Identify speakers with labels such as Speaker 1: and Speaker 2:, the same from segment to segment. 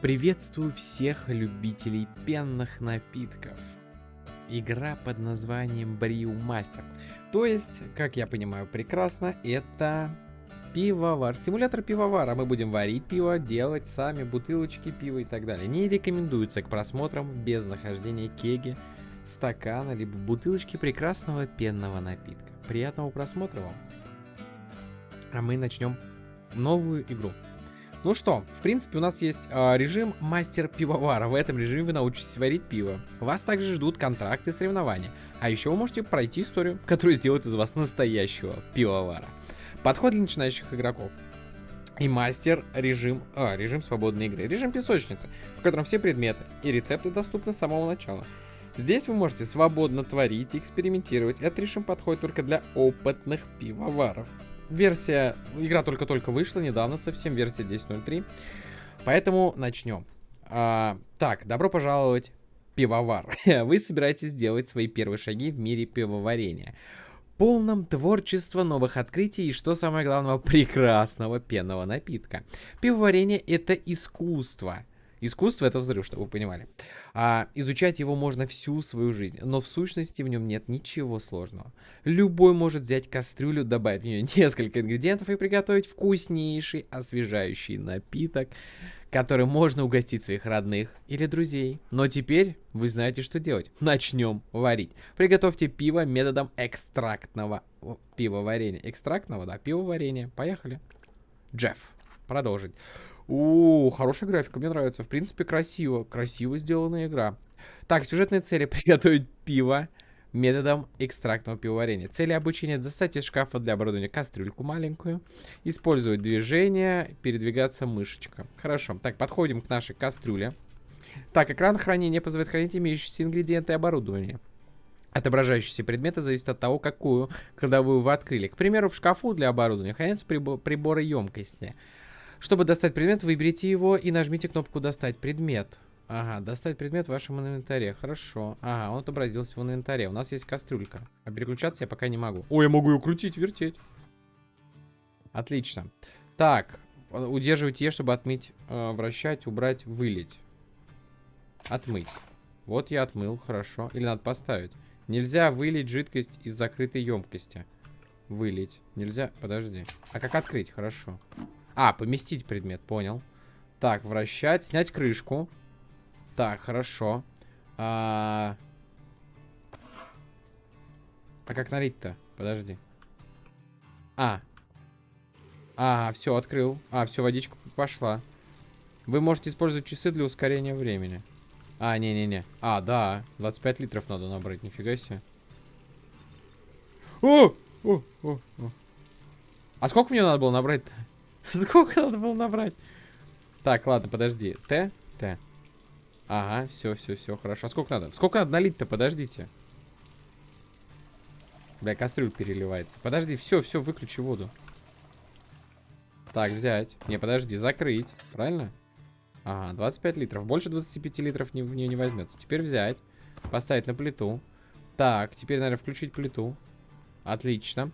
Speaker 1: Приветствую всех любителей пенных напитков. Игра под названием Бриу Мастер. То есть, как я понимаю прекрасно, это пивовар. Симулятор пивовара. Мы будем варить пиво, делать сами бутылочки пива и так далее. Не рекомендуется к просмотрам без нахождения кеги, стакана, либо бутылочки прекрасного пенного напитка. Приятного просмотра вам. А мы начнем новую игру. Ну что, в принципе, у нас есть э, режим мастер-пивовара. В этом режиме вы научитесь варить пиво. Вас также ждут контракты и соревнования. А еще вы можете пройти историю, которая сделает из вас настоящего пивовара. Подход для начинающих игроков. И мастер режим, а, режим свободной игры. Режим песочницы, в котором все предметы и рецепты доступны с самого начала. Здесь вы можете свободно творить и экспериментировать. Этот режим подходит только для опытных пивоваров. Версия, игра только-только вышла, недавно совсем, версия 10.03. Поэтому начнем. А, так, добро пожаловать, пивовар. Вы собираетесь сделать свои первые шаги в мире пивоварения. Полном творчества, новых открытий и, что самое главное, прекрасного пенного напитка. Пивоварение это искусство. Искусство это взрыв, чтобы вы понимали. А, изучать его можно всю свою жизнь, но в сущности в нем нет ничего сложного. Любой может взять кастрюлю, добавить в нее несколько ингредиентов и приготовить вкуснейший освежающий напиток, который можно угостить своих родных или друзей. Но теперь вы знаете, что делать. Начнем варить. Приготовьте пиво методом экстрактного пивоварения. Экстрактного, да, пивоварения. Поехали. Джефф. Продолжить. У, хорошая графика, мне нравится. В принципе, красиво. Красиво сделанная игра. Так, сюжетные цели. Приготовить пиво методом экстрактного пивоварения. Цели обучения. Достать из шкафа для оборудования кастрюльку маленькую. Использовать движение. Передвигаться мышечка. Хорошо. Так, подходим к нашей кастрюле. Так, экран хранения позволяет хранить имеющиеся ингредиенты и оборудование. Отображающиеся предметы зависят от того, какую кладовую вы открыли. К примеру, в шкафу для оборудования хранятся приборы емкости. Чтобы достать предмет, выберите его и нажмите кнопку «Достать предмет». Ага, достать предмет в вашем инвентаре. Хорошо. Ага, он отобразился в инвентаре. У нас есть кастрюлька. А переключаться я пока не могу. Ой, я могу ее крутить, вертеть. Отлично. Так, удерживайте Е, чтобы отмыть, э, вращать, убрать, вылить. Отмыть. Вот я отмыл, хорошо. Или надо поставить. Нельзя вылить жидкость из закрытой емкости. Вылить. Нельзя, подожди. А как открыть? Хорошо. А, поместить предмет, понял. Так, вращать, снять крышку. Так, хорошо. А, а как налить-то? Подожди. А. А, все, открыл. А, все, водичка пошла. Вы можете использовать часы для ускорения времени. А, не-не-не. А, да. 25 литров надо набрать, нифига себе. О! О! О! О! А сколько мне надо было набрать-то? Сколько надо было набрать? Так, ладно, подожди. Т? Т. Ага, все, все, все, хорошо. А сколько надо? Сколько надо налить-то? Подождите. Бля, кастрюль переливается. Подожди, все, все, выключи воду. Так, взять. Не, подожди, закрыть. Правильно? Ага, 25 литров. Больше 25 литров не, в нее не возьмется. Теперь взять. Поставить на плиту. Так, теперь, наверное, включить плиту. Отлично.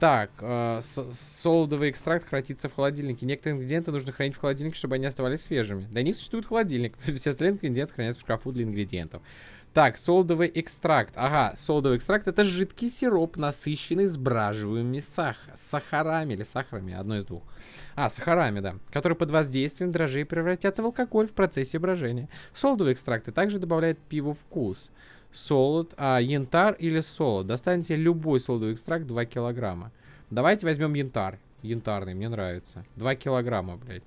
Speaker 1: Так, э, солодовый экстракт хранится в холодильнике. Некоторые ингредиенты нужно хранить в холодильнике, чтобы они оставались свежими. Для них существует холодильник. Все остальные ингредиенты хранятся в шкафу для ингредиентов. Так, солодовый экстракт. Ага, солодовый экстракт это жидкий сироп, насыщенный сбраживаемыми сах сахарами или сахарами, одно из двух. А, сахарами, да. Который под воздействием дрожжей превратятся в алкоголь в процессе брожения. Солодовый экстракт также добавляет пиву вкус солод, а, янтарь или солод. Достаньте любой солодовый экстракт 2 килограмма. Давайте возьмем янтарь. Янтарный, мне нравится. 2 килограмма, блядь.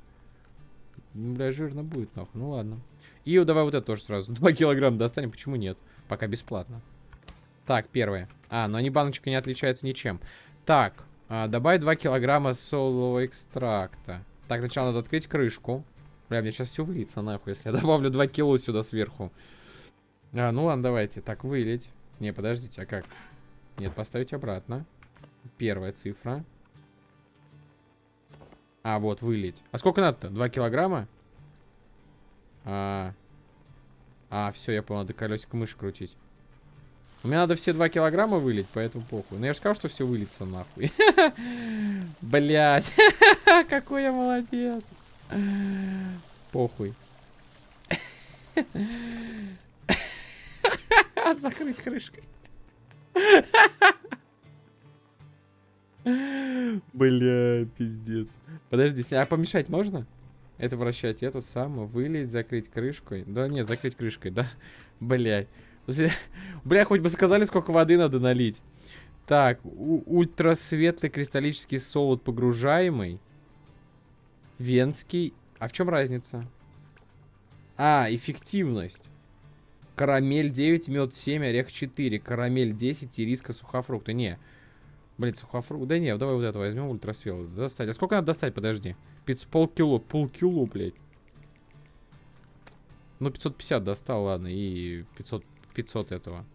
Speaker 1: Ну, бля, жирно будет, нахуй. Ну ладно. И давай вот это тоже сразу. 2 килограмма достанем, почему нет? Пока бесплатно. Так, первое. А, но они баночка не отличается ничем. Так, а, добавить 2 килограмма солового экстракта. Так, сначала надо открыть крышку. Бля, мне сейчас все выльется нахуй, если я добавлю 2 кило сюда сверху. А, ну ладно, давайте. Так, вылить. Не, подождите, а как? Нет, поставить обратно. Первая цифра. А, вот, вылить. А сколько надо-то? Два килограмма? А, а все, я понял, надо колесико мыши крутить. У меня надо все два килограмма вылить, поэтому похуй. Но я же сказал, что все выльется нахуй. Блять, какой я молодец. Похуй. Закрыть крышкой. Бля, пиздец. Подожди, а помешать можно? Это вращать эту самую, вылить, закрыть крышкой. Да нет, закрыть крышкой, да? Блядь. Бля, хоть бы сказали, сколько воды надо налить. Так, ультрасветлый кристаллический солод погружаемый. Венский. А в чем разница? А, эффективность. Карамель 9, мед 7, орех 4. Карамель 10 и риска сухофрукта. Не. Блин, сухофрукт. Да не, давай вот это возьмем ультрасветлый. Достать. А сколько надо достать? Подожди. 500, полкило. Полкило, блядь. Ну, 550 достал, ладно. И 500, 500 этого.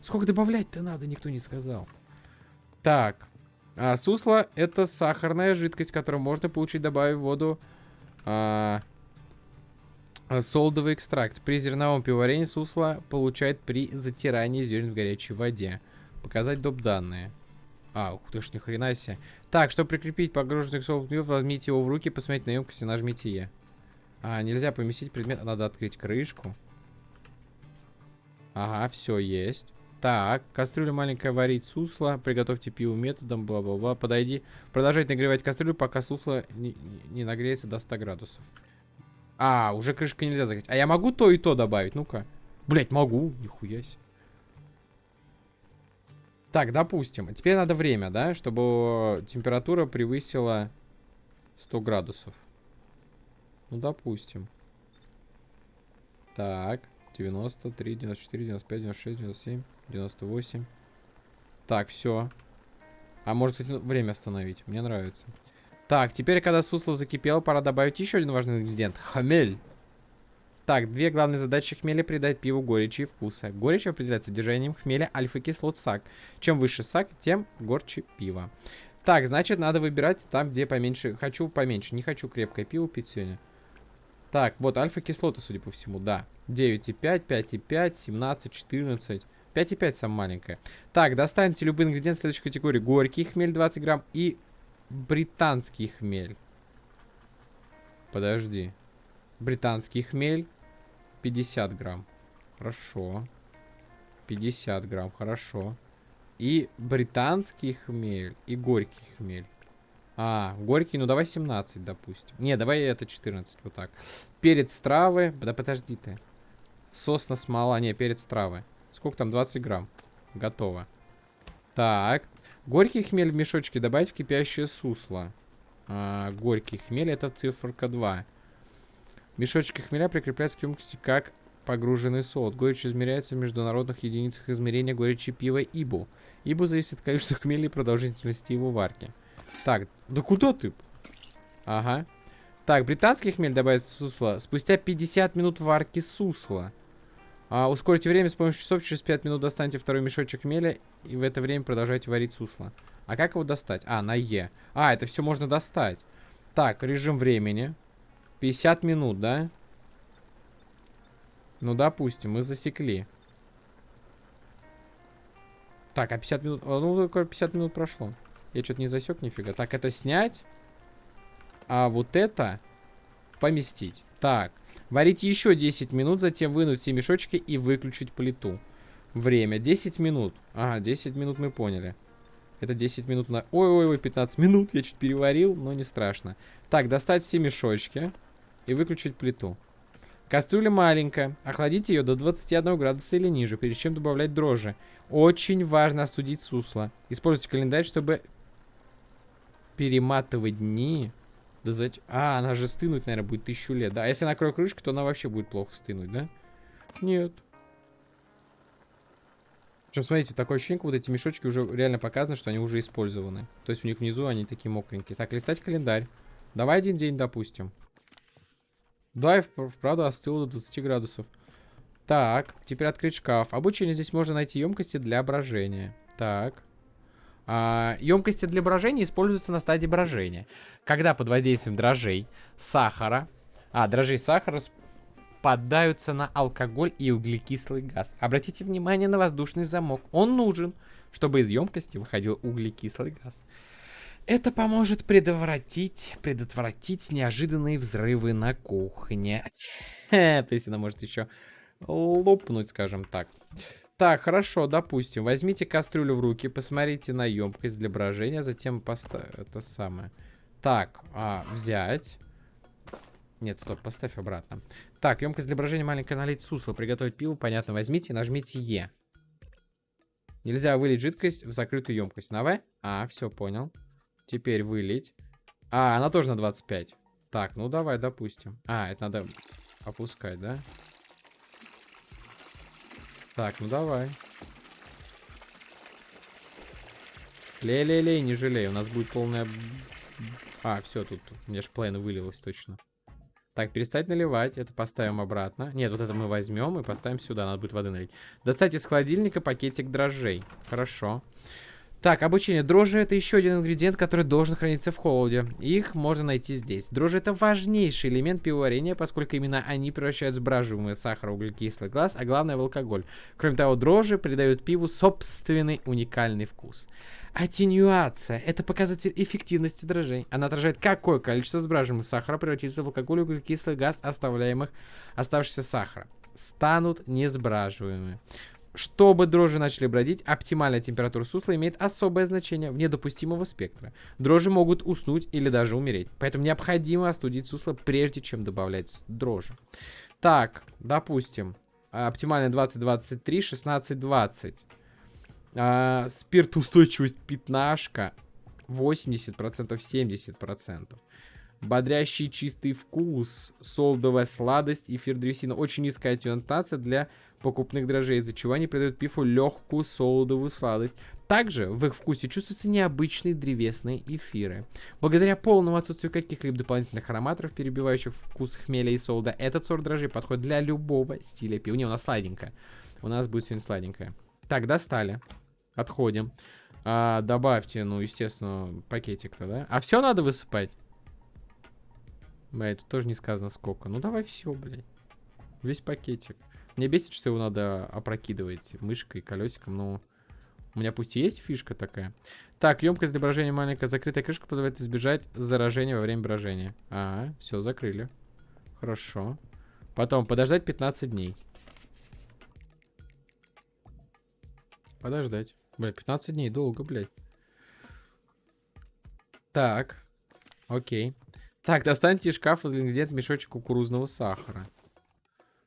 Speaker 1: Сколько добавлять-то надо, никто не сказал. Так. А, сусло это сахарная жидкость, которую можно получить, добавив воду. А, солдовый экстракт. При зерновом пивоварении сусло получает при затирании зерен в горячей воде. Показать доп. данные. А, ух ты ж, ни хрена себе. Так, чтобы прикрепить погруженный солод возьмите его в руки, посмотрите на емкость и нажмите Е. А, нельзя поместить предмет, надо открыть крышку. Ага, все есть. Так, кастрюля маленькая варить сусло. Приготовьте пиво методом, бла-бла-бла. Подойди. Продолжайте нагревать кастрюлю, пока сусло не, не нагреется до 100 градусов. А, уже крышка нельзя закрыть. А я могу то и то добавить? Ну-ка. Блять, могу. Нихуя себе. Так, допустим. Теперь надо время, да? Чтобы температура превысила 100 градусов. Ну, допустим. Так. 93, 94, 95, 96, 97, 98. Так, все. А может, кстати, время остановить. Мне нравится. Так, теперь, когда сусло закипело, пора добавить еще один важный ингредиент. Хмель. Так, две главные задачи хмеля придать пиву горечи и вкуса. Горечь определяется содержанием хмеля альфа-кислот сак. Чем выше сак, тем горче пиво. Так, значит, надо выбирать там, где поменьше. Хочу поменьше, не хочу крепкое пиво пить сегодня. Так, вот альфа-кислоты, судя по всему, да. 9,5, 5,5, 17, 14. 5,5 самая маленькая. Так, достаньте любой ингредиент следующей категории. Горький хмель 20 грамм и британский хмель. Подожди. Британский хмель 50 грамм. Хорошо. 50 грамм, хорошо. И британский хмель, и горький хмель. А, горький, ну давай 17, допустим. Не, давай это 14, вот так. Перец травы. Да подожди ты. Сосна смола, не, перец травы. Сколько там? 20 грамм. Готово. Так. Горький хмель в мешочке добавить в кипящее сусло. А, горький хмель это циферка 2. Мешочки хмеля прикрепляются к емкости как погруженный солод. Горечь измеряется в международных единицах измерения горечи пива ИБУ. ИБУ зависит от количества хмеля и продолжительности его варки. Так, да куда ты? Ага. Так, британский хмель добавится в сусло. Спустя 50 минут варки сусла. А, ускорите время с помощью часов. Через 5 минут достаньте второй мешочек хмеля. И в это время продолжайте варить сусло. А как его достать? А, на Е. А, это все можно достать. Так, режим времени. 50 минут, да? Ну, допустим, мы засекли. Так, а 50 минут... Ну, 50 минут прошло. Я что-то не засек нифига. Так, это снять. А вот это поместить. Так. Варить еще 10 минут, затем вынуть все мешочки и выключить плиту. Время. 10 минут. Ага, 10 минут мы поняли. Это 10 минут на... Ой-ой-ой, 15 минут. Я чуть переварил, но не страшно. Так, достать все мешочки и выключить плиту. Кастрюля маленькая. Охладите ее до 21 градуса или ниже, перед чем добавлять дрожжи. Очень важно остудить сусло. Используйте календарь, чтобы перематывать дни. Да зачем? А, она же стынуть, наверное, будет тысячу лет. Да, а если накрою крышку, то она вообще будет плохо стынуть, да? Нет. Причем, смотрите, такое ощущение, вот эти мешочки уже реально показано, что они уже использованы. То есть у них внизу они такие мокренькие. Так, листать календарь. Давай один день, допустим. Да, и вправду остыло до 20 градусов. Так, теперь открыть шкаф. Обычно здесь можно найти емкости для брожения. Так. А, емкости для брожения используются на стадии брожения. Когда под воздействием дрожжей, сахара, а, дрожжей сахара поддаются на алкоголь и углекислый газ. Обратите внимание на воздушный замок. Он нужен, чтобы из емкости выходил углекислый газ. Это поможет предотвратить, предотвратить неожиданные взрывы на кухне. То есть она может еще лопнуть, скажем так. Так, хорошо, допустим. Возьмите кастрюлю в руки, посмотрите на емкость для брожения, затем поставь это самое. Так, а, взять. Нет, стоп, поставь обратно. Так, емкость для брожения маленькая налить сусло, приготовить пиво, понятно, возьмите и нажмите Е. Нельзя вылить жидкость в закрытую емкость. На В? А, все, понял. Теперь вылить. А, она тоже на 25. Так, ну давай, допустим. А, это надо опускать, да? Так, ну давай. Лей-лей-лей, не жалей. У нас будет полная... А, все, тут у меня ж плейн вылилось точно. Так, перестать наливать. Это поставим обратно. Нет, вот это мы возьмем и поставим сюда. Надо будет воды налить. Достать из холодильника пакетик дрожжей. Хорошо. Так, обучение. Дрожжи это еще один ингредиент, который должен храниться в холоде. Их можно найти здесь. Дрожжи это важнейший элемент пивоварения, поскольку именно они превращают сбраживаемый сахар в углекислый газ, а главное в алкоголь. Кроме того, дрожжи придают пиву собственный уникальный вкус. Аттенюация – это показатель эффективности дрожжей. Она отражает, какое количество сбраживаемого сахара превратится в алкоголь и углекислый газ оставляемых оставшегося сахара. Станут несбраживаемыми. Чтобы дрожжи начали бродить, оптимальная температура сусла имеет особое значение вне допустимого спектра. Дрожжи могут уснуть или даже умереть. Поэтому необходимо остудить сусло, прежде чем добавлять дрожжи. Так, допустим, оптимальная 20-23, 16-20. А, спиртоустойчивость пятнашка 80%, 70%. Бодрящий чистый вкус, солдовая сладость, эфир древесина. Очень низкая ориентация для покупных дрожжей, из-за чего они придают пифу легкую солодовую сладость. Также в их вкусе чувствуются необычные древесные эфиры. Благодаря полному отсутствию каких-либо дополнительных ароматоров, перебивающих вкус хмеля и солода, этот сорт дрожжей подходит для любого стиля пива. Не, у нас сладенькая. У нас будет сегодня сладенькая. Так, достали. Отходим. А, добавьте, ну, естественно, пакетик-то, да? А все надо высыпать? Блядь, тут тоже не сказано сколько. Ну, давай все, блядь. Весь пакетик. Мне бесит, что его надо опрокидывать мышкой, колесиком, но у меня пусть и есть фишка такая. Так, емкость для брожения маленькая, закрытая крышка позволяет избежать заражения во время брожения. А, все, закрыли. Хорошо. Потом подождать 15 дней. Подождать. Бля, 15 дней, долго, блядь. Так. Окей. Так, достаньте из шкафа ингредиент мешочек кукурузного сахара.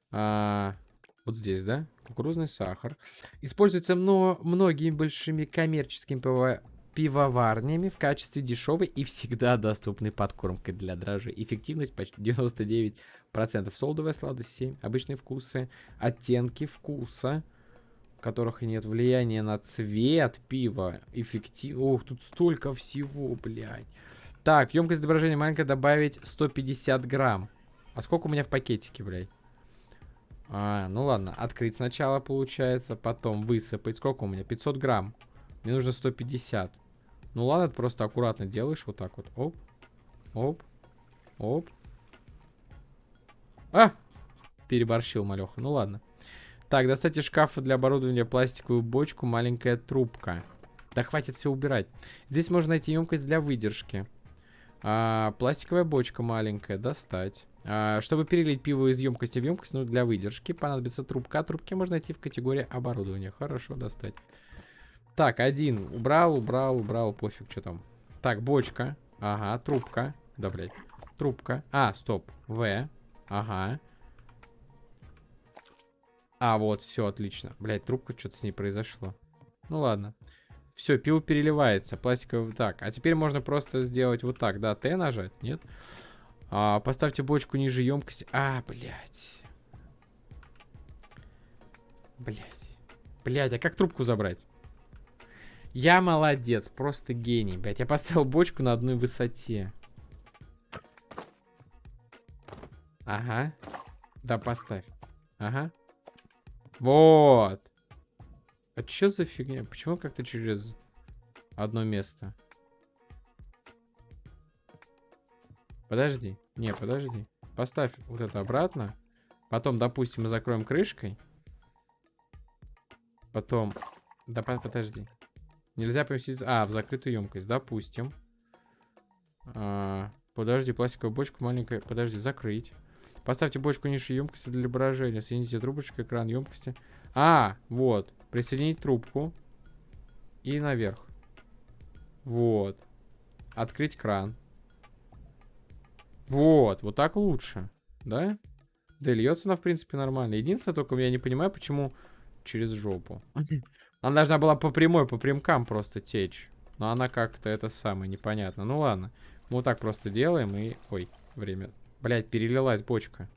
Speaker 1: А, вот здесь, да? Кукурузный сахар. Используется мно многими большими коммерческими пиво пивоварнями в качестве дешевой и всегда доступной подкормкой для дрожжей. Эффективность почти 99%. Солдовая сладость 7. Обычные вкусы. Оттенки вкуса, которых нет влияния на цвет пива. Эффектив... Ох, тут столько всего, блядь. Так, емкость отображения маленькая добавить 150 грамм. А сколько у меня в пакетике, блядь? А, ну ладно, открыть сначала получается, потом высыпать. Сколько у меня? 500 грамм. Мне нужно 150. Ну ладно, просто аккуратно делаешь вот так вот. Оп, оп, оп. А! Переборщил, малеха. Ну ладно. Так, достать из шкафа для оборудования пластиковую бочку, маленькая трубка. Да хватит все убирать. Здесь можно найти емкость для выдержки. А, пластиковая бочка маленькая, достать. А, чтобы перелить пиво из емкости в емкость, ну, для выдержки понадобится трубка. Трубки можно найти в категории оборудования. Хорошо, достать. Так, один. Убрал, убрал, убрал, пофиг, что там. Так, бочка. Ага, трубка. Да, блядь. Трубка. А, стоп. В. Ага. А, вот, все, отлично. Блядь, трубка, что-то с ней произошло. Ну ладно. Все, пиво переливается. Пластиковый. Так, а теперь можно просто сделать вот так, да, Т нажать, нет? А, поставьте бочку ниже емкости. А, блядь. Блядь. Блядь, а как трубку забрать? Я молодец, просто гений, блядь. Я поставил бочку на одной высоте. Ага. Да, поставь. Ага. Вот. А что за фигня? Почему как-то через одно место? Подожди. Не, подожди. Поставь вот это обратно. Потом, допустим, мы закроем крышкой. Потом... Да, подожди. Нельзя поместить... А, в закрытую емкость. Допустим. А, подожди, пластиковая бочка маленькая. Подожди, закрыть. Поставьте бочку ниже емкости для брожения. Соедините трубочкой экран емкости. А, вот. Присоединить трубку. И наверх. Вот. Открыть кран. Вот, вот так лучше. Да? Да, льется она, в принципе, нормально. Единственное, только я не понимаю, почему через жопу. Она должна была по прямой, по прямкам просто течь. Но она как-то это самое, непонятно. Ну ладно. Мы вот так просто делаем и... Ой, время. Блять, перелилась бочка.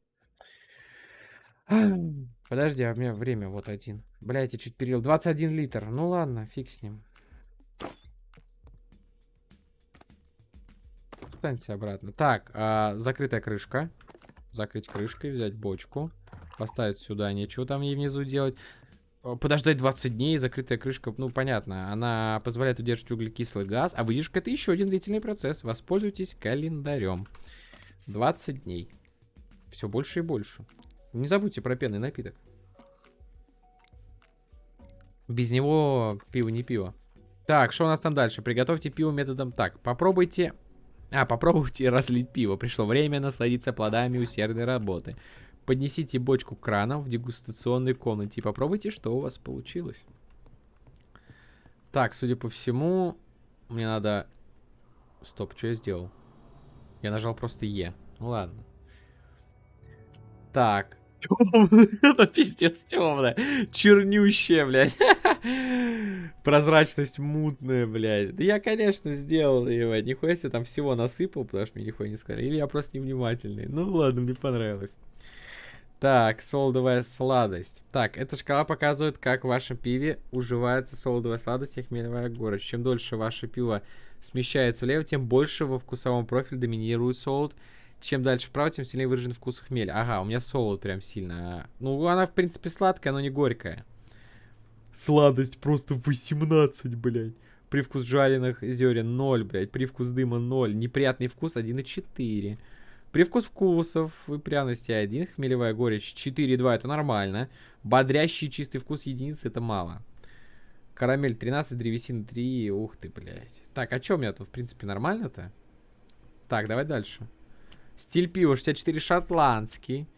Speaker 1: Подожди, а у меня время вот один. Блять, я чуть перелил. 21 литр. Ну ладно, фиг с ним. Встаньте обратно. Так, а, закрытая крышка. Закрыть крышкой, взять бочку. Поставить сюда, нечего там ей внизу делать. Подождать 20 дней, закрытая крышка, ну, понятно. Она позволяет удерживать углекислый газ, а выдержка это еще один длительный процесс. Воспользуйтесь календарем. 20 дней. Все больше и больше. Не забудьте про пенный напиток. Без него пиво не пиво. Так, что у нас там дальше? Приготовьте пиво методом... Так, попробуйте... А, попробуйте разлить пиво. Пришло время насладиться плодами усердной работы. Поднесите бочку краном в дегустационной комнате и попробуйте, что у вас получилось. Так, судя по всему, мне надо... Стоп, что я сделал? Я нажал просто Е. Ну ладно. Так. Это пиздец темная. Чернющая, блядь. Прозрачность мутная, блядь. Да я, конечно, сделал его. Нихуя себе там всего насыпал, потому что мне нихуя не сказали. Или я просто невнимательный. Ну ладно, мне понравилось. Так, солодовая сладость. Так, эта шкала показывает, как в вашем пиве уживается солодовая сладость и хмелевая горечь. Чем дольше ваше пиво смещается влево, тем больше во вкусовом профиле доминирует солод. Чем дальше вправо, тем сильнее выражен вкус хмеля. Ага, у меня солод прям сильно. Ну, она, в принципе, сладкая, но не горькая. Сладость просто 18, блядь. Привкус жареных зерен 0, блядь. Привкус дыма 0. Неприятный вкус 1,4. Привкус вкусов и пряности 1, хмелевая горечь 4,2, это нормально. Бодрящий чистый вкус единицы, это мало. Карамель 13, древесина 3, ух ты, блядь. Так, а что у меня тут, в принципе, нормально-то? Так, давай дальше. Стиль пива 64, шотландский.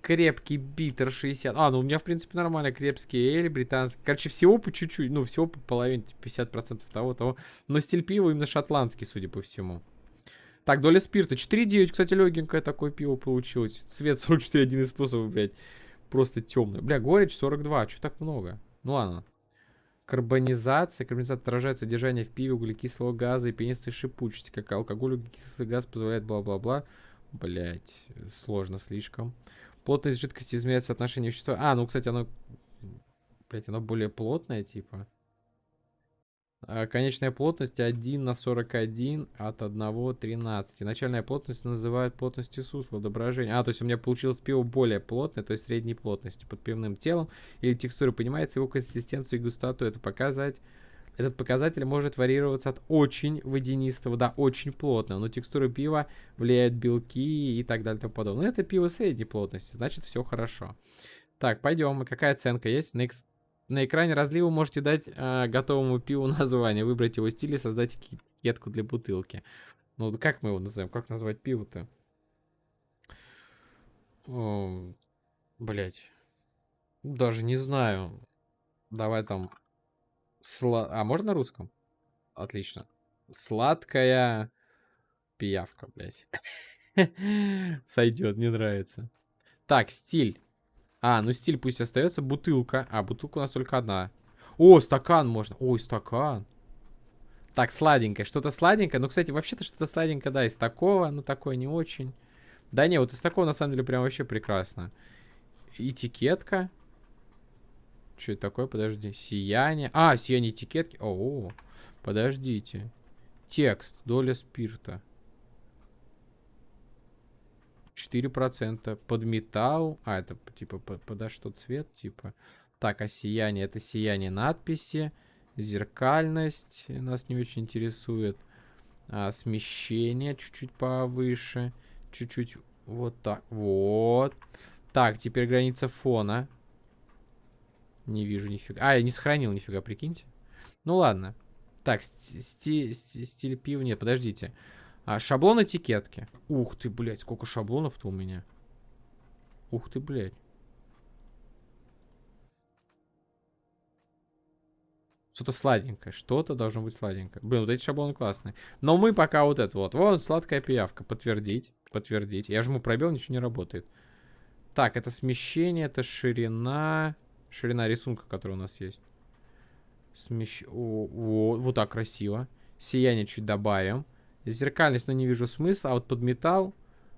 Speaker 1: Крепкий битер 60. А, ну у меня, в принципе, нормально. Крепкий эль, британский. Короче, всего по чуть-чуть. Ну, всего по половине, 50% того, того. Но стиль пива именно шотландский, судя по всему. Так, доля спирта. 4,9, кстати, легенькое такое пиво получилось. Цвет 44, один из способов, блядь. Просто темный. Бля, горечь 42, что так много? Ну ладно. Карбонизация. Карбонизация отражает содержание в пиве углекислого газа и пенистой шипучести. Как алкоголь, углекислый газ позволяет бла-бла-бла. Блять, сложно слишком. Плотность жидкости измеряется в отношении вещества. А, ну, кстати, оно... Блять, оно более плотное, типа. А, конечная плотность 1 на 41 от 1 13. Начальная плотность называют плотностью сусла, отображения. А, то есть у меня получилось пиво более плотное, то есть средней плотности под пивным телом. Или текстура понимается его консистенцию и густоту. Это показать... Этот показатель может варьироваться от очень водянистого до очень плотного, но текстура пива влияют белки и так далее и тому подобное. Но это пиво средней плотности, значит все хорошо. Так, пойдем. Какая оценка есть? Next на экране разлива можете дать э, готовому пиву название, выбрать его стиль и создать этикетку для бутылки. Ну, как мы его назовем? Как назвать пиво-то? Блять. Даже не знаю. Давай там... Сла... А, можно на русском? Отлично. Сладкая пиявка, блять. Сойдет, мне нравится. Так, стиль. А, ну стиль пусть остается. Бутылка. А, бутылка у нас только одна. О, стакан можно. Ой, стакан. Так, сладенькое. Что-то сладенькое. Ну, кстати, вообще-то что-то сладенькое, да, из такого. Но такое не очень. Да не, вот из такого, на самом деле, прям вообще прекрасно. Этикетка. Что это такое? Подожди. Сияние. А, сияние этикетки. О, подождите. Текст. Доля спирта. 4%. Под металл. А, это типа под, подо что цвет, типа. Так, а сияние? Это сияние надписи. Зеркальность нас не очень интересует. А, смещение чуть-чуть повыше. Чуть-чуть вот так. Вот. Так, теперь граница фона. Не вижу нифига. А, я не сохранил нифига, прикиньте. Ну ладно. Так, сти сти стиль пива. Нет, подождите. А, шаблон этикетки. Ух ты, блядь, сколько шаблонов-то у меня. Ух ты, блядь. Что-то сладенькое. Что-то должно быть сладенькое. Блин, вот эти шаблоны классные. Но мы пока вот это вот. Вот сладкая пиявка. Подтвердить. Подтвердить. Я жму пробел, ничего не работает. Так, это смещение, это ширина. Ширина рисунка, который у нас есть. Смещ... О, о, вот так красиво. Сияние чуть добавим. Зеркальность, но не вижу смысла. А вот под металл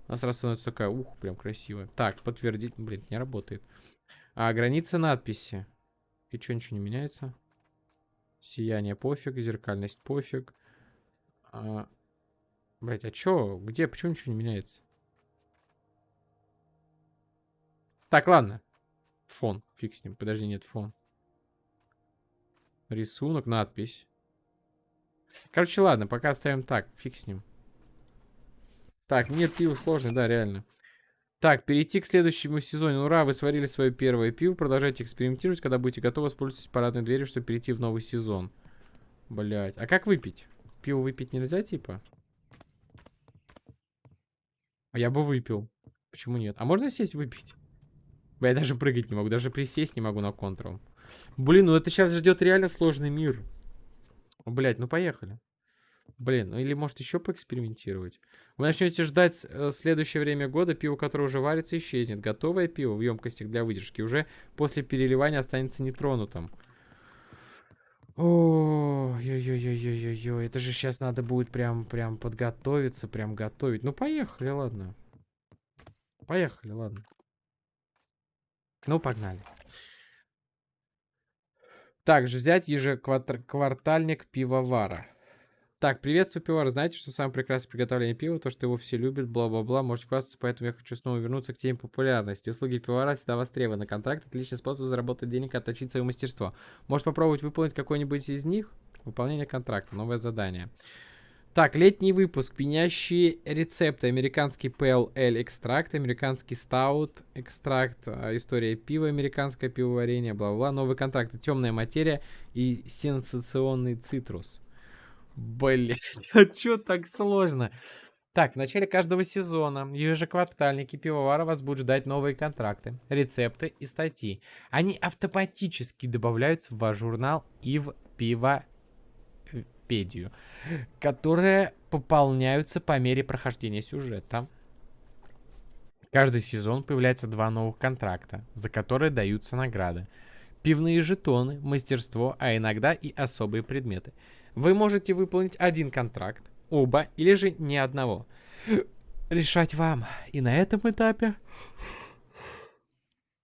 Speaker 1: у нас сразу становится такая, ух, прям красивая. Так, подтвердить. Блин, не работает. А, граница надписи. И что, ничего не меняется? Сияние пофиг, зеркальность пофиг. А... Блять, а чё? Где? Почему ничего не меняется? Так, ладно. Фон. Фиг с ним. Подожди, нет, фон. Рисунок, надпись. Короче, ладно, пока оставим так. Фиг с ним. Так, нет, пиво сложный, да, реально. Так, перейти к следующему сезону. Ура, вы сварили свое первое пиво. Продолжайте экспериментировать. Когда будете готовы, воспользуйтесь парадной дверью, чтобы перейти в новый сезон. Блять. А как выпить? Пиво выпить нельзя, типа? А я бы выпил. Почему нет? А можно сесть выпить? Я даже прыгать не могу. Даже присесть не могу на контрол. Блин, ну это сейчас ждет реально сложный мир. Блять, ну поехали. Блин, ну или может еще поэкспериментировать. Вы начнете ждать э, следующее время года, пиво, которое уже варится, исчезнет. Готовое пиво в емкостях для выдержки уже после переливания останется нетронутым. Ой-ой-ой-ой-ой-ой, это же сейчас надо будет прям, прям подготовиться, прям готовить. Ну, поехали, ладно. Поехали, ладно. Ну, погнали. Также взять ежеквартальник пивовара. Так, приветствую, пивовар. Знаете, что самое прекрасное приготовление пива? То, что его все любят, бла-бла-бла. Можете хвастаться, поэтому я хочу снова вернуться к теме популярности. Услуги пивовара всегда востребованы. Контракт – отличный способ заработать денег и отточить свое мастерство. Может попробовать выполнить какой-нибудь из них? Выполнение контракта. Новое задание. Так, летний выпуск. Пенящие рецепты. Американский PLL экстракт, американский стаут экстракт, а, история пива, американское пивоварение, бла-бла. Новый контракт. Темная материя и сенсационный цитрус. Блять, а чё так сложно? Так, в начале каждого сезона ежеквартальники пивовара вас будут ждать новые контракты, рецепты и статьи. Они автоматически добавляются в ваш журнал и в пивопедию, которые пополняются по мере прохождения сюжета. Каждый сезон появляется два новых контракта, за которые даются награды. Пивные жетоны, мастерство, а иногда и особые предметы – вы можете выполнить один контракт, оба или же ни одного. Решать вам. И на этом этапе...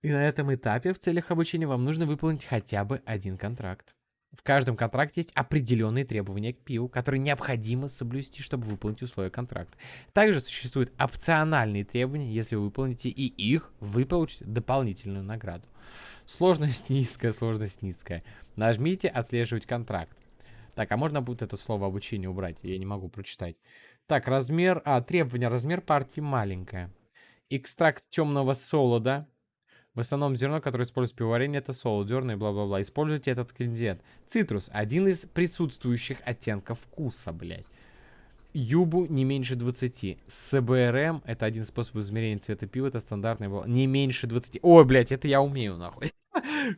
Speaker 1: И на этом этапе в целях обучения вам нужно выполнить хотя бы один контракт. В каждом контракте есть определенные требования к пиву, которые необходимо соблюсти, чтобы выполнить условия контракта. Также существуют опциональные требования, если вы выполните и их, вы получите дополнительную награду. Сложность низкая, сложность низкая. Нажмите «Отслеживать контракт». Так, а можно будет это слово обучение убрать? Я не могу прочитать. Так, размер... А, требования. Размер партии маленькая. Экстракт темного солода. В основном зерно, которое используется в пивоварении, это солод, зерна и бла-бла-бла. Используйте этот ингредиент. Цитрус. Один из присутствующих оттенков вкуса, блядь. Юбу не меньше 20. СБРМ это один способ измерения цвета пива. Это стандартный был. Не меньше 20. Ой, блядь, это я умею, нахуй.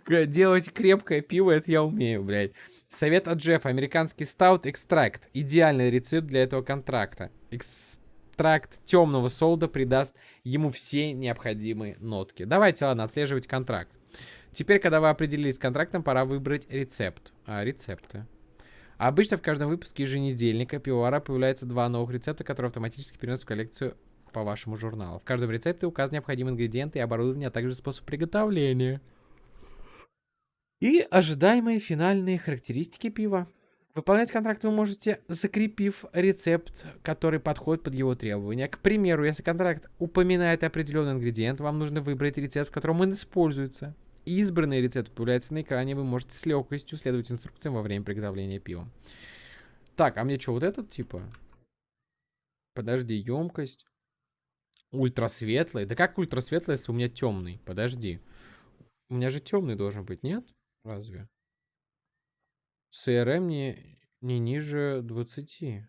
Speaker 1: Делать крепкое пиво, это я умею, блядь. Совет от Джеффа. Американский стаут экстракт. Идеальный рецепт для этого контракта. Экстракт темного солда придаст ему все необходимые нотки. Давайте, ладно, отслеживать контракт. Теперь, когда вы определились с контрактом, пора выбрать рецепт. А, рецепты. Обычно в каждом выпуске еженедельника пивовара появляется два новых рецепта, которые автоматически переносят в коллекцию по вашему журналу. В каждом рецепте указаны необходимые ингредиенты и оборудование, а также способ приготовления. И ожидаемые финальные характеристики пива. Выполнять контракт вы можете, закрепив рецепт, который подходит под его требования. К примеру, если контракт упоминает определенный ингредиент, вам нужно выбрать рецепт, в котором он используется. Избранный рецепт появляется на экране, вы можете с легкостью следовать инструкциям во время приготовления пива. Так, а мне что, вот этот типа? Подожди, емкость. Ультрасветлый. Да как ультрасветлый, если у меня темный? Подожди. У меня же темный должен быть, нет? Разве? CRM не, не ниже 20.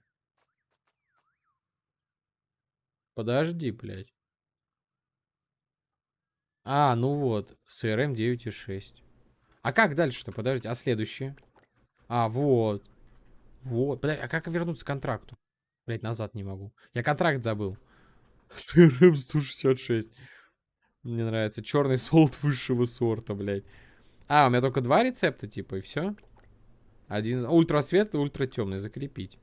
Speaker 1: Подожди, блядь. А, ну вот. CRM 9.6. А как дальше-то? Подождите. А следующее? А, вот. Вот. Подожди, а как вернуться к контракту? Блять, назад не могу. Я контракт забыл. CRM 166. Мне нравится. Черный солд высшего сорта, блядь. А, у меня только два рецепта, типа, и все. Один ультра светлый, ультра темный. Закрепить.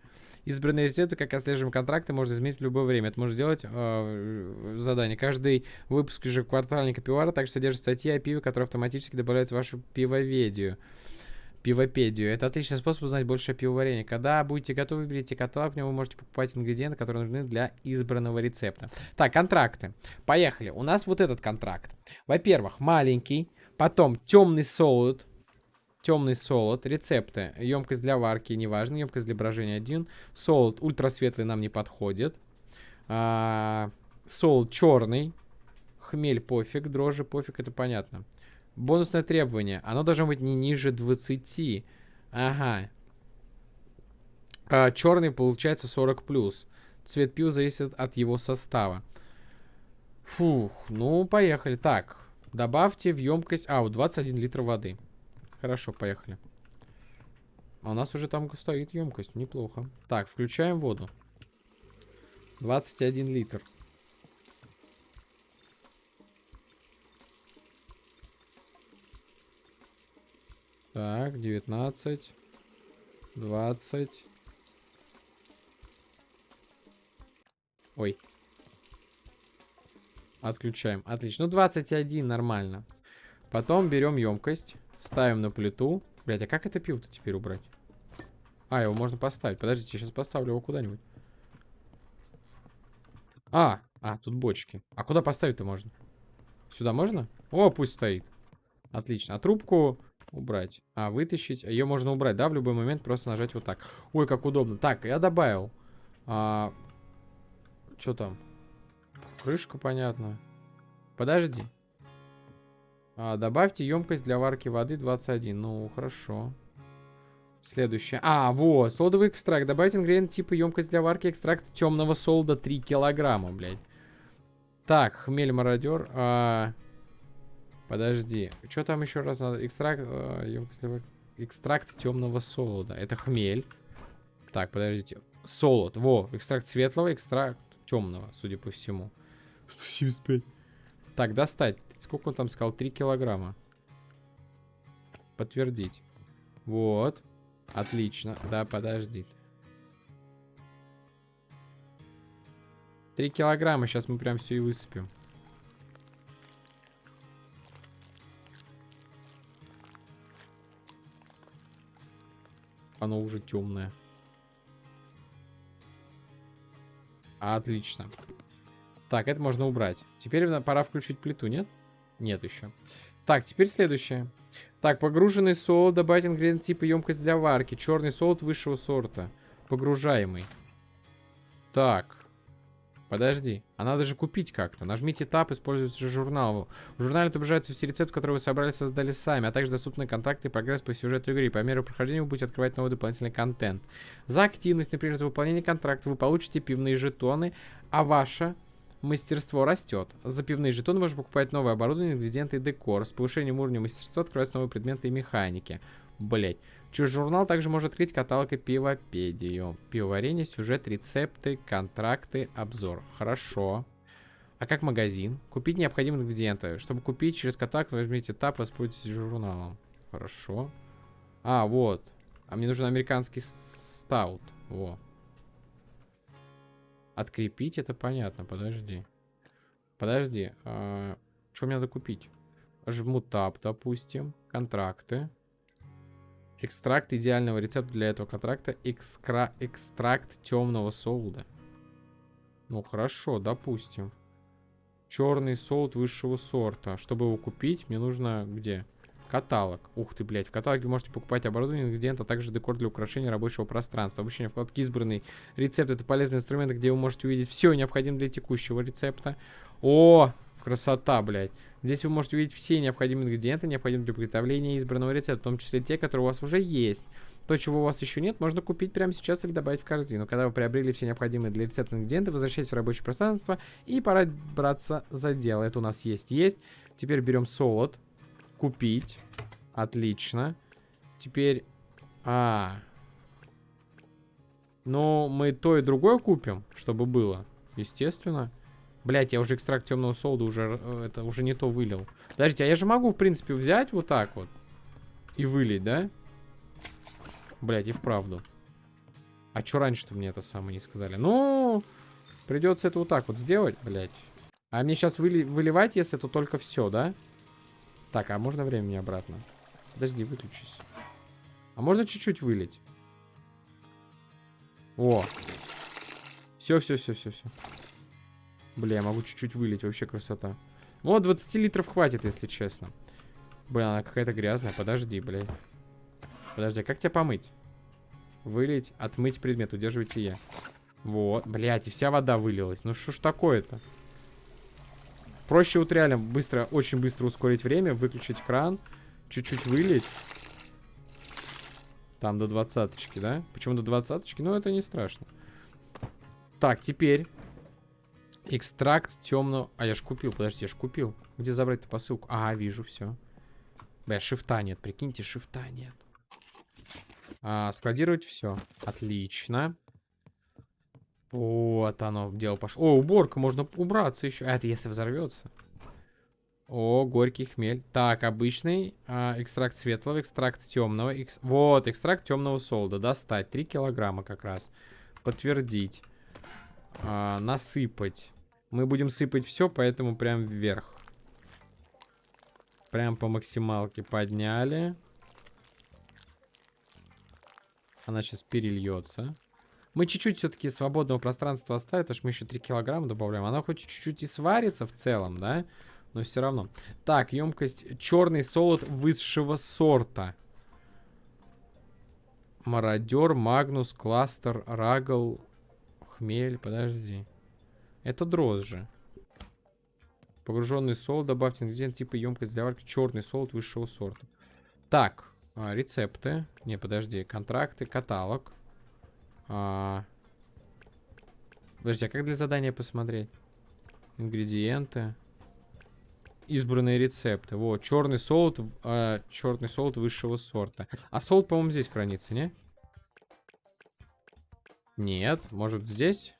Speaker 1: Избранные рецепты, как отслеживаем контракты, можно изменить в любое время. Это можно сделать э, задание. Каждый выпуск ежеквартальника пивара также содержит статьи о пиве, которые автоматически добавляются в вашу пивоведию. Пивопедию. Это отличный способ узнать больше о пивоварении. Когда будете готовы, выберите каталог, в нем вы можете покупать ингредиенты, которые нужны для избранного рецепта. Так, контракты. Поехали. У нас вот этот контракт. Во-первых, маленький, потом темный солод, темный солод, рецепты, емкость для варки, неважно, емкость для брожения один, солод ультрасветлый нам не подходит, а, солод черный, хмель пофиг, дрожжи пофиг, это понятно. Бонусное требование, оно должно быть не ниже 20, ага. А, черный получается 40 плюс, цвет пива зависит от его состава. Фух, ну поехали, так, добавьте в емкость, а, 21 литр воды. Хорошо, поехали. А у нас уже там стоит емкость. Неплохо. Так, включаем воду. 21 литр. Так, 19. 20. Ой. Отключаем. Отлично. Ну, 21 нормально. Потом берем емкость. Ставим на плиту. Блять, а как это пиво-то теперь убрать? А, его можно поставить. Подождите, я сейчас поставлю его куда-нибудь. А, а, тут бочки. А куда поставить-то можно? Сюда можно? О, пусть стоит. Отлично. А трубку убрать. А, вытащить. Ее можно убрать, да, в любой момент просто нажать вот так. Ой, как удобно. Так, я добавил. А, что там? Крышка, понятно. Подожди. А, добавьте емкость для варки воды 21. Ну, хорошо. Следующее. А, вот, солодовый экстракт. Добавьте ингредиент типа емкость для варки экстракт темного солода 3 килограмма, блядь. Так, хмель мародер. А... Подожди. Что там еще раз надо? Экстракт, а, емкость для варки. Экстракт темного солода. Это хмель. Так, подождите. Солод. Во, экстракт светлого, экстракт темного, судя по всему. 175. Так, достать. Сколько он там сказал? 3 килограмма. Подтвердить. Вот. Отлично. Да, подожди. 3 килограмма. Сейчас мы прям все и высыпем. Оно уже темное. Отлично. Так, это можно убрать. Теперь пора включить плиту, нет? Нет еще. Так, теперь следующее. Так, погруженный солод. Добавить ингредиент типа емкость для варки. Черный солод высшего сорта. Погружаемый. Так. Подожди. А надо же купить как-то. Нажмите Tab, используется же журнал. В журнале отображаются все рецепты, которые вы собрали создали сами, а также доступны контакты и прогресс по сюжету игры. По мере прохождения вы будете открывать новый дополнительный контент. За активность, например, за выполнение контракта вы получите пивные жетоны, а ваша мастерство растет. За пивные жетоны можно покупать новое оборудование, ингредиенты и декор. С повышением уровня мастерства открываются новые предметы и механики. Блять. Через журнал также можно открыть каталог и пивопедию. Пивоварение, сюжет, рецепты, контракты, обзор. Хорошо. А как магазин? Купить необходимые ингредиенты. Чтобы купить через каталог, возьмите тап, воспользуйтесь журналом. Хорошо. А, вот. А мне нужен американский стаут. Во. Открепить, это понятно, подожди. Подожди, а, что мне надо купить? Жму тап, допустим, контракты. Экстракт идеального рецепта для этого контракта. Экскра... Экстракт темного солода. Ну, хорошо, допустим. Черный солод высшего сорта. Чтобы его купить, мне нужно где? Каталог. Ух ты, блядь. В каталоге можете покупать оборудование, ингредиенты, а также декор для украшения рабочего пространства. Обучение вкладки избранный рецепт. Это полезный инструмент, где вы можете увидеть все необходимое для текущего рецепта. О, Красота, блядь. Здесь вы можете увидеть все необходимые ингредиенты, необходимые для приготовления избранного рецепта, в том числе те, которые у вас уже есть. То, чего у вас еще нет, можно купить прямо сейчас или добавить в корзину. Когда вы приобрели все необходимые для рецепта ингредиенты, возвращайтесь в рабочее пространство и пора браться за дело. Это у нас есть, есть. Теперь берем солод. Купить. Отлично. Теперь... А... Ну, мы то и другое купим, чтобы было. Естественно. Блять, я уже экстракт темного солода уже... Э, это уже не то вылил. Подождите, а я же могу, в принципе, взять вот так вот. И вылить, да? Блять, и вправду. А что раньше-то мне это самое не сказали? Ну, придется это вот так вот сделать, блять. А мне сейчас выли выливать, если это только все, да? Так, а можно времени обратно? Подожди, выключись. А можно чуть-чуть вылить? О. Все, все, все, все, все. Бля, я могу чуть-чуть вылить, вообще красота. Вот, 20 литров хватит, если честно. Бля, она какая-то грязная, подожди, блядь. Подожди, а как тебя помыть? Вылить, отмыть предмет, удерживайте я. Вот, блядь, и вся вода вылилась. Ну что ж такое-то? Проще вот реально быстро, очень быстро ускорить время, выключить кран, чуть-чуть вылить. Там до двадцаточки, да? Почему до двадцаточки? Ну, это не страшно. Так, теперь Экстракт темного... А, я ж купил, подожди, я ж купил. Где забрать-то посылку? А, вижу, все. Бля, шифта нет, прикиньте, шифта нет. А, складировать все. Отлично. Вот оно, дело пошло. О, уборка, можно убраться еще. А, это если взорвется. О, горький хмель. Так, обычный а, экстракт светлого, экстракт темного. Экс... Вот, экстракт темного солда. Достать. 3 килограмма как раз. Подтвердить. А, насыпать. Мы будем сыпать все, поэтому прям вверх. Прям по максималке подняли. Она сейчас перельется. Мы чуть-чуть все-таки свободного пространства оставим, потому что мы еще 3 килограмма добавляем. Она хоть чуть-чуть и сварится в целом, да? Но все равно. Так, емкость. Черный солод высшего сорта. Мародер, Магнус, Кластер, Рагл, Хмель. Подожди. Это дрожжи. Погруженный солод. Добавьте ингредиент типа емкость для варки. Черный солод высшего сорта. Так. А, рецепты. Не, подожди. Контракты. Каталог. А... Подожди, а как для задания посмотреть? Ингредиенты. Избранные рецепты. Вот, черный солод, э, черный солод высшего сорта. А солод, по-моему, здесь хранится, не? Нет, может здесь?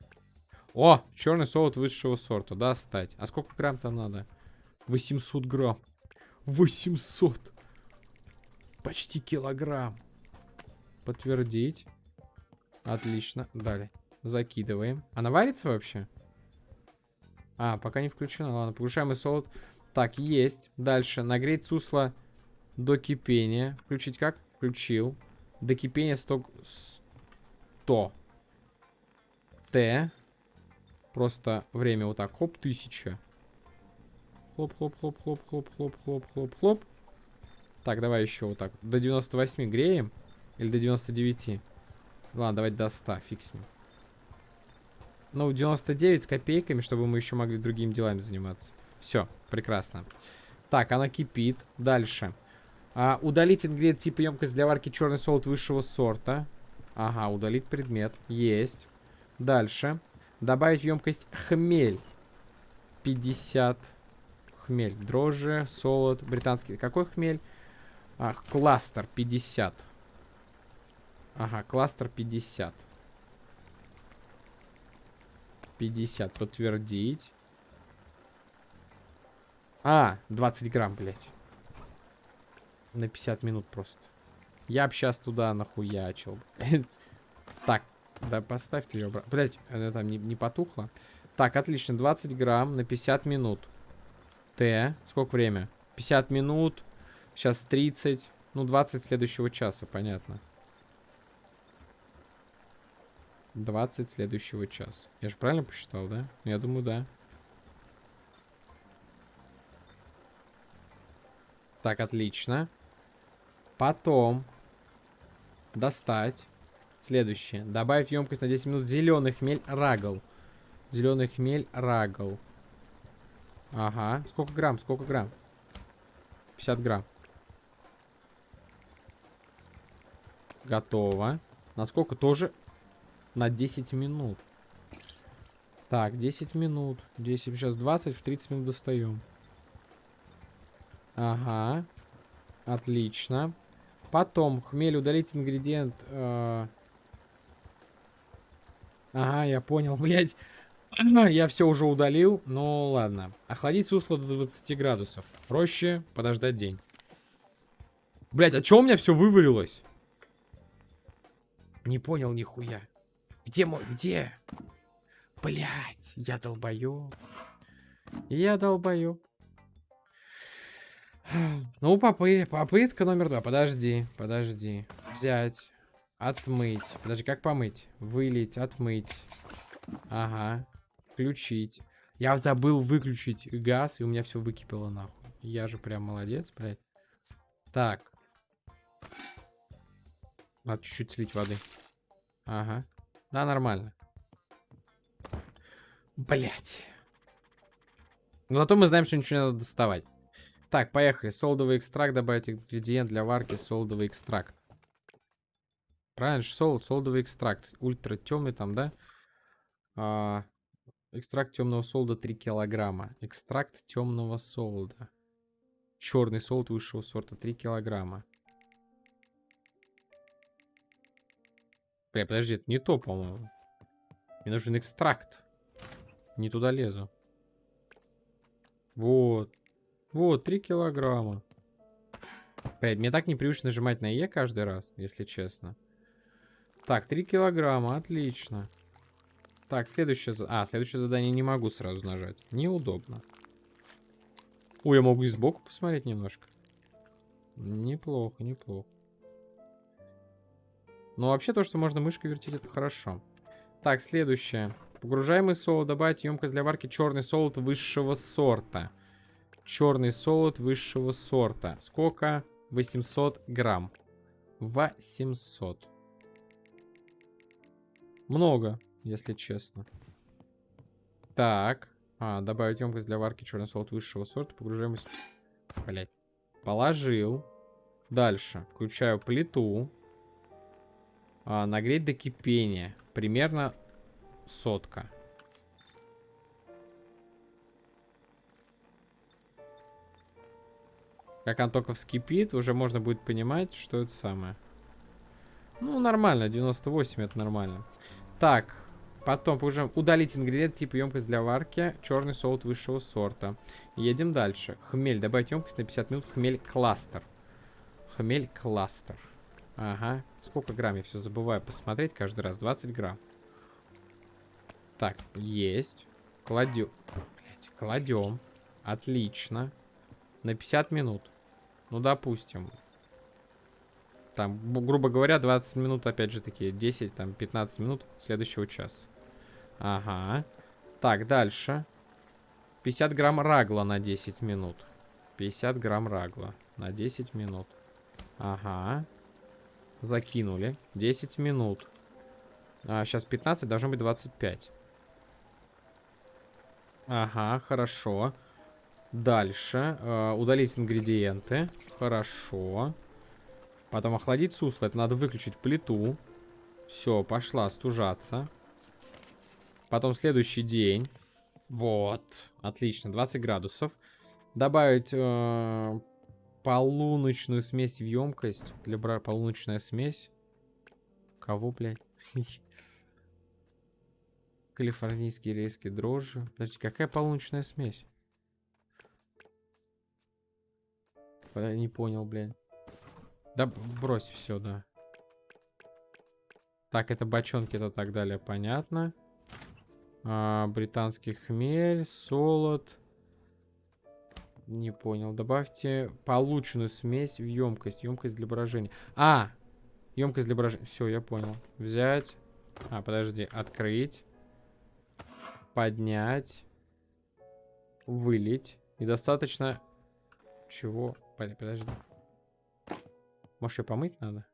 Speaker 1: О, черный солод высшего сорта. Достать. А сколько грамм там надо? 800 грамм. 800. Почти килограмм. Подтвердить. Отлично. Далее. Закидываем. Она варится вообще? А, пока не включена. Ладно, повышаемый солод. Так, есть. Дальше. Нагреть сусло до кипения. Включить как? Включил. До кипения 100... 100. Т. Просто время вот так. Хоп, тысяча. Хлоп-хлоп-хлоп-хлоп-хлоп-хлоп-хлоп-хлоп. Так, давай еще вот так. До 98 греем. Или до 99. Ладно, давайте до 100. Фиг с ним. Ну, 99 с копейками, чтобы мы еще могли другими делами заниматься. Все, прекрасно. Так, она кипит. Дальше. А, удалить ингредиент типа емкость для варки черный солод высшего сорта. Ага, удалить предмет. Есть. Дальше. Добавить емкость хмель. 50 хмель. Дрожжи, солод, британский. Какой хмель? А, кластер 50. Ага, кластер 50. 50. Подтвердить. А, 20 грамм, блядь. На 50 минут просто. Я б сейчас туда нахуячил. так, да, поставьте ее обратно. Блять, она там не, не потухла. Так, отлично. 20 грамм на 50 минут. Т. Сколько время? 50 минут. Сейчас 30. Ну, 20 следующего часа, понятно. 20 следующего часа. Я же правильно посчитал, да? Ну, я думаю, да. Так, отлично. Потом достать. Следующее. Добавить емкость на 10 минут зеленый хмель рагл. Зеленый хмель рагл. Ага. Сколько грамм? Сколько грамм? 50 грамм. Готово. Насколько тоже? На 10 минут. Так, 10 минут. 10, сейчас 20, в 30 минут достаем. Ага. Отлично. Потом, хмель, удалить ингредиент. Э... Ага, я понял, блядь. Я все уже удалил, ну ладно. Охладить сусло до 20 градусов. Проще подождать день. Блять, а чё у меня все вывалилось? Не понял нихуя. Где мой, где? Блять, я долбоёб. Я долбоёб. Ну, попы попытка номер два. Подожди, подожди. Взять, отмыть. Подожди, как помыть? Вылить, отмыть. Ага. Включить. Я забыл выключить газ, и у меня все выкипело нахуй. Я же прям молодец, блядь. Так. Надо чуть-чуть слить воды. Ага. Да, нормально. Блять. Но зато мы знаем, что ничего не надо доставать. Так, поехали. Солдовый экстракт. Добавить ингредиент для варки. Солдовый экстракт. Правильно, солд, солдовый экстракт. Ультра темный там, да? А, экстракт темного солда 3 килограмма. Экстракт темного солда. Черный солд высшего сорта 3 килограмма. Бля, подожди, это не то, по-моему. Мне нужен экстракт. Не туда лезу. Вот. Вот, 3 килограмма. Блядь, мне так непривычно нажимать на Е каждый раз, если честно. Так, 3 килограмма, отлично. Так, следующее... А, следующее задание не могу сразу нажать. Неудобно. Ой, я могу и сбоку посмотреть немножко. Неплохо, неплохо. Но вообще то, что можно мышкой вертеть, это хорошо. Так, следующее. Погружаемый солод. Добавить емкость для варки черный солод высшего сорта. Черный солод высшего сорта. Сколько? 800 грамм. 800. Много, если честно. Так. А, добавить емкость для варки черный солод высшего сорта. Погружаемость... Блять. Положил. Дальше. Включаю плиту. А, нагреть до кипения. Примерно сотка. Как он только вскипит, уже можно будет понимать, что это самое. Ну, нормально, 98 это нормально. Так, потом уже удалить ингредиент типа емкость для варки, черный солод высшего сорта. Едем дальше. Хмель, добавить емкость на 50 минут, хмель кластер. Хмель кластер. Ага. Сколько грамм? Я все забываю посмотреть каждый раз. 20 грамм. Так, есть. Кладем. Блять, кладем. Отлично. На 50 минут. Ну, допустим. Там, грубо говоря, 20 минут, опять же таки, 10, там, 15 минут следующего часа. Ага. Так, дальше. 50 грамм рагла на 10 минут. 50 грамм рагла на 10 минут. Ага. Закинули. 10 минут. А, сейчас 15, должно быть 25. Ага, хорошо. Дальше. Э, удалить ингредиенты. Хорошо. Потом охладить сусло. Это надо выключить плиту. Все, пошла стужаться. Потом следующий день. Вот. Отлично, 20 градусов. Добавить э, полуночную смесь в емкость. Для бра... Полуночная смесь. Кого, блядь? Калифорнийские рейские дрожжи. Подожди, какая полуночная смесь? Я не понял, блядь. Да брось все, да. Так, это бочонки, это так далее, понятно. А, британский хмель, солод. Не понял. Добавьте полученную смесь в емкость. Емкость для брожения. А! Емкость для брожения. Все, я понял. Взять. А, подожди. Открыть. Поднять. Вылить. И достаточно... Чего? Подожди. Может, ее помыть надо?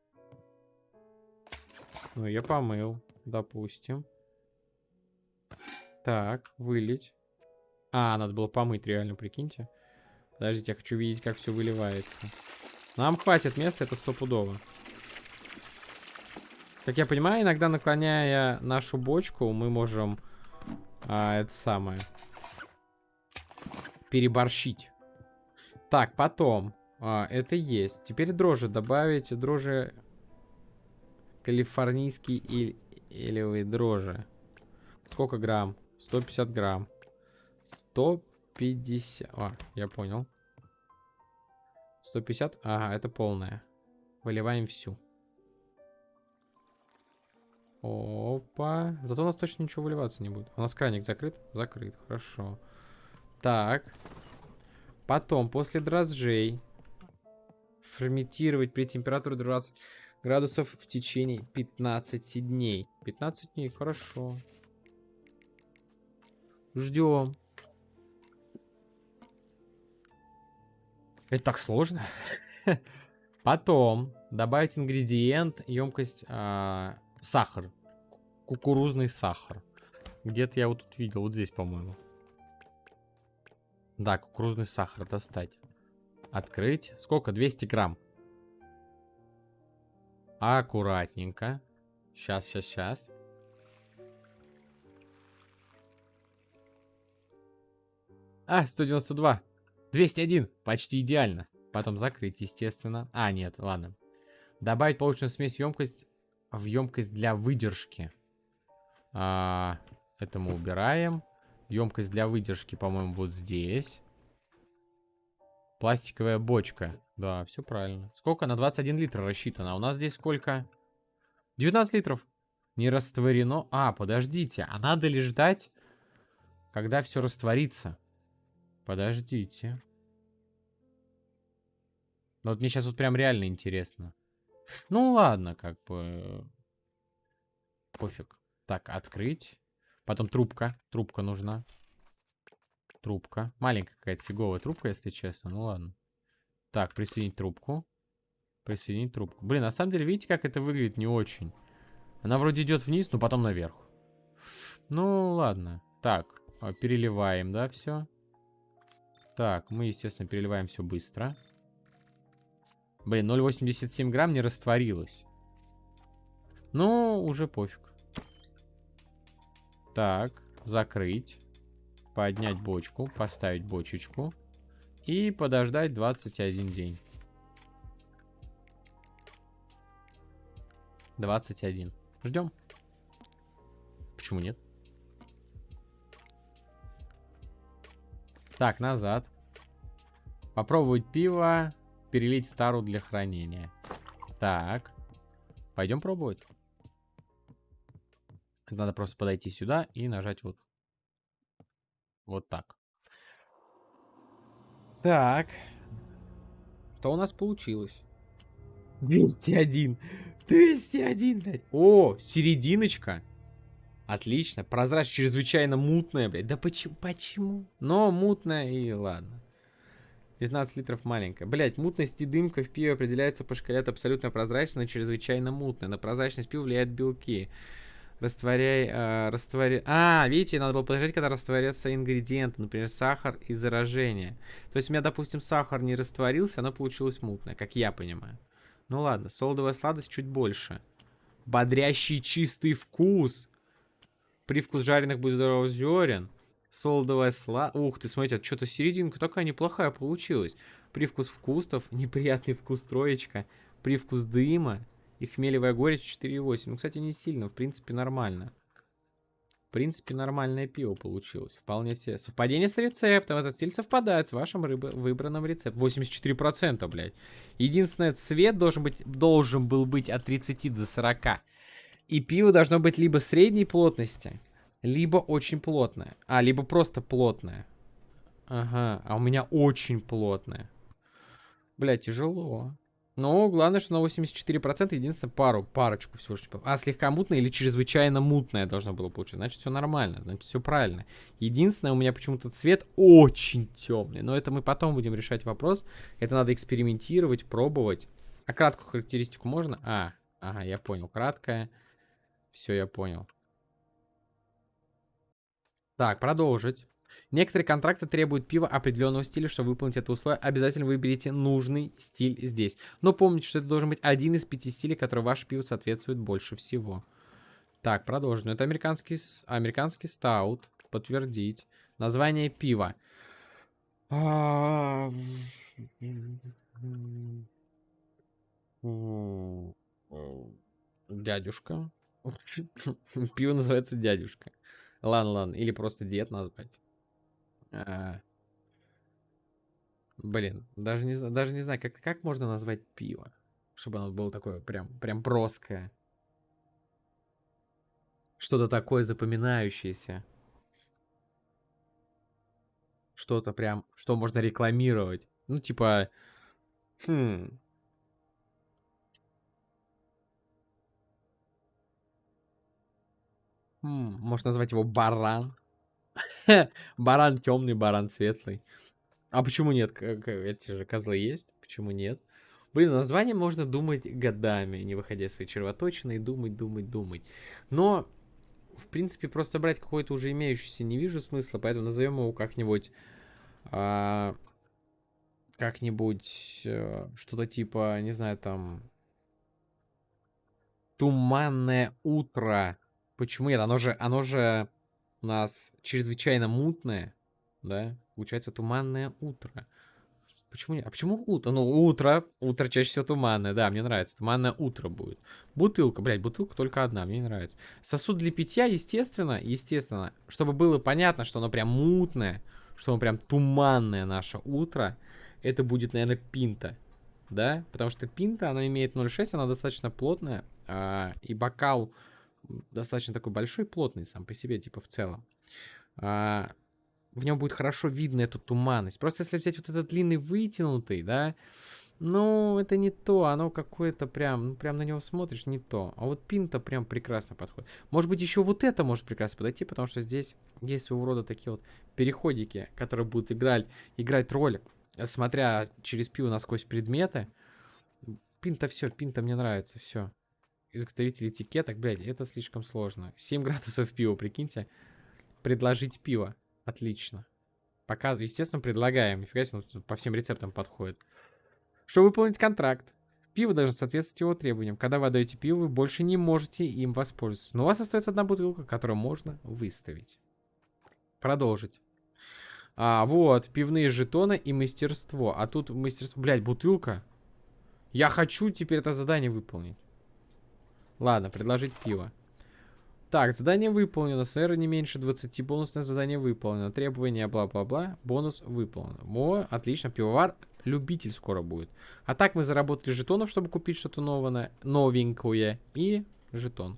Speaker 1: Ну, я помыл. Допустим. Так, вылить. А, надо было помыть, реально, прикиньте. Подождите, я хочу видеть, как все выливается. Нам хватит места, это стопудово. Как я понимаю, иногда наклоняя нашу бочку, мы можем а, это самое переборщить. Так, потом. А, это есть. Теперь дрожжи добавить. Дрожжи калифорнийские или илевые дрожжи. Сколько грамм? 150 грамм. 150. А, я понял. 150. Ага, это полная. Выливаем всю. Опа. Зато у нас точно ничего выливаться не будет. У нас краник закрыт? Закрыт. Хорошо. Так. Потом, после дрожжей, ферментировать при температуре 20 градусов в течение 15 дней. 15 дней, хорошо. Ждем. Это так сложно. Потом добавить ингредиент, емкость, а, сахар. Кукурузный сахар. Где-то я вот тут видел, вот здесь, по-моему. Да, кукурузный сахар достать. Открыть. Сколько? 200 грамм. Аккуратненько. Сейчас, сейчас, сейчас. А, 192. 201. Почти идеально. Потом закрыть, естественно. А, нет, ладно. Добавить полученную смесь в емкость, в емкость для выдержки. А, это мы убираем. Емкость для выдержки, по-моему, вот здесь. Пластиковая бочка. Да, все правильно. Сколько? На 21 литр рассчитано. А у нас здесь сколько? 19 литров. Не растворено. А, подождите. А надо ли ждать, когда все растворится? Подождите. Ну, вот мне сейчас вот прям реально интересно. Ну, ладно, как бы... Пофиг. Так, открыть. Потом трубка. Трубка нужна. Трубка. Маленькая какая-то фиговая трубка, если честно. Ну ладно. Так, присоединить трубку. Присоединить трубку. Блин, на самом деле, видите, как это выглядит не очень. Она вроде идет вниз, но потом наверх. Ну, ладно. Так, а, переливаем, да, все. Так, мы, естественно, переливаем все быстро. Блин, 0,87 грамм не растворилось. Ну, уже пофиг. Так, закрыть. Поднять бочку, поставить бочечку. И подождать 21 день. 21. Ждем. Почему нет? Так, назад. Попробовать пиво. Перелить в тару для хранения. Так. Пойдем пробовать. Надо просто подойти сюда и нажать вот, вот так. Так. Что у нас получилось? 201. 201, блядь. О, серединочка. Отлично. Прозрачно, чрезвычайно мутная, блядь. Да почему? Почему? Но мутная и ладно. 19 литров маленькая. Блять, мутность и дымка в пиве определяется по шкале от абсолютно прозрачной, чрезвычайно мутная. На прозрачность пива влияют белки. Растворяй, э, растворяй. А, видите, надо было подождать, когда растворятся ингредиенты, например, сахар и заражение. То есть у меня, допустим, сахар не растворился, оно получилось мутное, как я понимаю. Ну ладно, солодовая сладость чуть больше. Бодрящий чистый вкус. Привкус жареных будет здоровых зерен. Солодовая сладость. Ух ты, смотрите, что-то серединка такая неплохая получилась. Привкус вкусов, неприятный вкус троечка. Привкус дыма, и хмелевая горечь 4,8. Ну, кстати, не сильно. В принципе, нормально. В принципе, нормальное пиво получилось. Вполне себе. Совпадение с рецептом. Этот стиль совпадает с вашим рыбо выбранным рецептом. 84%, блядь. Единственное, цвет должен, быть, должен был быть от 30 до 40. И пиво должно быть либо средней плотности, либо очень плотное. А, либо просто плотное. Ага, а у меня очень плотное. Бля, тяжело. Ну, главное, что на 84% единственное пару, парочку всего лишь. Типа, а, слегка мутная или чрезвычайно мутная должно было получиться. Значит, все нормально, значит, все правильно. Единственное, у меня почему-то цвет очень темный. Но это мы потом будем решать вопрос. Это надо экспериментировать, пробовать. А краткую характеристику можно? А, ага, я понял. Краткая. Все, я понял. Так, продолжить. Некоторые контракты требуют пива определенного стиля, чтобы выполнить это условие. Обязательно выберите нужный стиль здесь. Но помните, что это должен быть один из пяти стилей, который ваше пиво соответствует больше всего. Так, продолжим. Это американский, американский стаут. Подтвердить. Название пива. А, дядюшка. Пиво называется дядюшка. Ладно, ладно. Или просто дед назвать. А... Блин, даже не, даже не знаю, как, как можно назвать пиво, чтобы оно было такое прям, прям броское. Что-то такое запоминающееся. Что-то прям, что можно рекламировать. Ну, типа, хм, М, Можно назвать его баран. Баран темный, баран светлый. А почему нет? Эти же козлы есть. Почему нет? Блин, название можно думать годами, не выходя из своей червоточины, и думать, думать, думать. Но, в принципе, просто брать какой-то уже имеющийся не вижу смысла, поэтому назовем его как-нибудь... А, как-нибудь э, что-то типа, не знаю, там... Туманное утро Почему нет? Оно же, оно же у нас чрезвычайно мутное, да? Получается туманное утро. Почему нет? А почему утро? Ну, утро. Утро чаще всего туманное. Да, мне нравится. Туманное утро будет. Бутылка. Блядь, бутылка только одна. Мне не нравится. Сосуд для питья, естественно, естественно. Чтобы было понятно, что оно прям мутное, что оно прям туманное наше утро, это будет, наверное, пинта. Да? Потому что пинта, она имеет 0,6, она достаточно плотная. А, и бокал достаточно такой большой, плотный сам по себе, типа в целом. А, в нем будет хорошо видно эту туманность. Просто если взять вот этот длинный вытянутый, да, ну, это не то, оно какое-то прям, ну, прям на него смотришь, не то. А вот пинта прям прекрасно подходит. Может быть, еще вот это может прекрасно подойти, потому что здесь есть своего рода такие вот переходики, которые будут играть, играть роль, смотря через пиво насквозь предметы. Пинта все, пинта мне нравится, все изготовитель этикеток, блядь, это слишком сложно. 7 градусов пива, прикиньте. Предложить пиво. Отлично. Показываю. Естественно, предлагаем. Нифига себе, ну, по всем рецептам подходит. Чтобы выполнить контракт, пиво должно соответствовать его требованиям. Когда вы отдаете пиво, вы больше не можете им воспользоваться. Но у вас остается одна бутылка, которую можно выставить. Продолжить. А, вот, пивные жетоны и мастерство. А тут мастерство... Блядь, бутылка. Я хочу теперь это задание выполнить. Ладно, предложить пиво. Так, задание выполнено. Сэр, не меньше 20. Бонусное задание выполнено. Требования бла-бла-бла. Бонус выполнен. О, отлично. Пивовар любитель скоро будет. А так мы заработали жетонов, чтобы купить что-то новое, новенькое. И жетон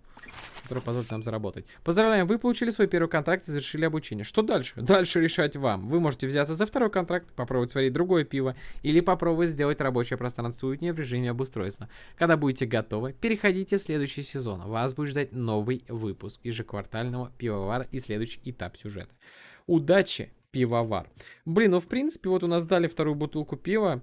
Speaker 1: который позволит нам заработать. Поздравляем, вы получили свой первый контракт и завершили обучение. Что дальше? Дальше решать вам. Вы можете взяться за второй контракт, попробовать сварить другое пиво, или попробовать сделать рабочее пространство уютнее в режиме обустройства. Когда будете готовы, переходите в следующий сезон. Вас будет ждать новый выпуск ежеквартального пивовара и следующий этап сюжета. Удачи, пивовар. Блин, ну в принципе, вот у нас дали вторую бутылку пива.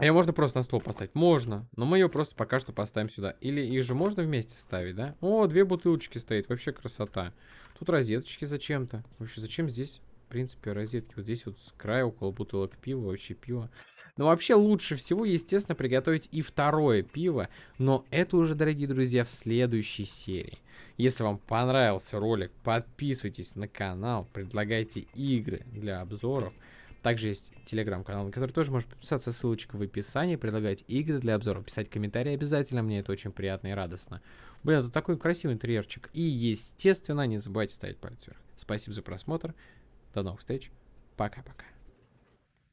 Speaker 1: А ее можно просто на стол поставить? Можно. Но мы ее просто пока что поставим сюда. Или их же можно вместе ставить, да? О, две бутылочки стоит. Вообще красота. Тут розеточки зачем-то. Вообще, зачем здесь, в принципе, розетки? Вот здесь вот с края около бутылок пива. Вообще пиво. Но вообще лучше всего, естественно, приготовить и второе пиво. Но это уже, дорогие друзья, в следующей серии. Если вам понравился ролик, подписывайтесь на канал, предлагайте игры для обзоров. Также есть телеграм-канал, на который тоже можешь подписаться, ссылочка в описании, предлагать игры для обзора, писать комментарии обязательно, мне это очень приятно и радостно. Блин, тут такой красивый интерьерчик. И, естественно, не забывайте ставить палец вверх. Спасибо за просмотр, до новых встреч, пока-пока.